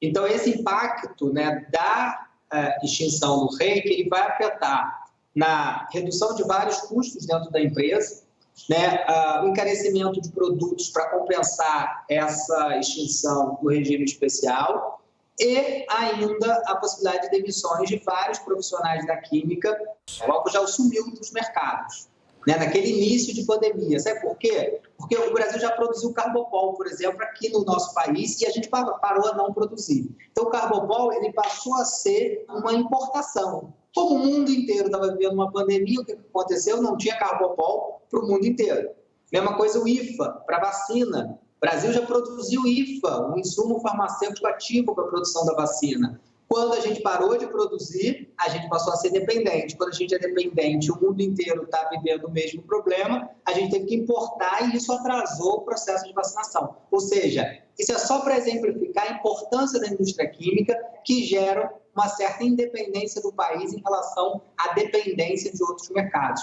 Então, esse impacto né, da uh, extinção do REIC, ele vai afetar na redução de vários custos dentro da empresa, né, uh, o encarecimento de produtos para compensar essa extinção do regime especial e ainda a possibilidade de demissões de vários profissionais da química, logo já sumiu dos mercados né, naquele início de pandemia. Sabe por quê? Porque o Brasil já produziu carbopol, por exemplo, aqui no nosso país e a gente parou a não produzir. Então, o carbopol ele passou a ser uma importação. Como o mundo inteiro estava vivendo uma pandemia, o que aconteceu? Não tinha carbopol para o mundo inteiro. Mesma coisa o IFA, para vacina. O Brasil já produziu IFA, um insumo farmacêutico ativo para a produção da vacina. Quando a gente parou de produzir, a gente passou a ser dependente. Quando a gente é dependente, o mundo inteiro está vivendo o mesmo problema, a gente teve que importar e isso atrasou o processo de vacinação. Ou seja, isso é só para exemplificar a importância da indústria química que gera uma certa independência do país em relação à dependência de outros mercados.